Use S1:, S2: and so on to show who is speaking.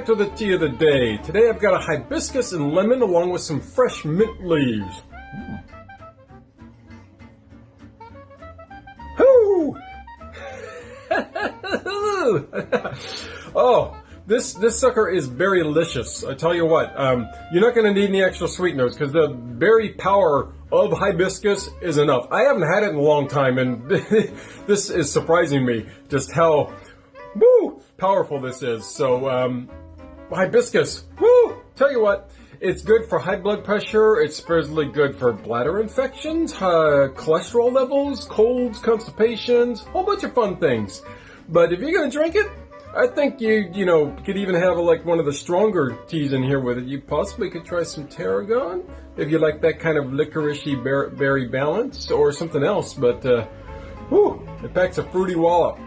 S1: back to the tea of the day. Today I've got a hibiscus and lemon along with some fresh mint leaves. Whoo! oh, this this sucker is berry delicious. I tell you what, um, you're not going to need any extra sweeteners because the berry power of hibiscus is enough. I haven't had it in a long time, and this is surprising me just how woo powerful this is. So, um, hibiscus, woo! Tell you what, it's good for high blood pressure. It's supposedly good for bladder infections, uh, cholesterol levels, colds, constipations, whole bunch of fun things. But if you're gonna drink it, I think you, you know, could even have a, like one of the stronger teas in here with it. You possibly could try some tarragon if you like that kind of licoricey berry balance or something else. But, uh, whew, it packs a fruity wallop.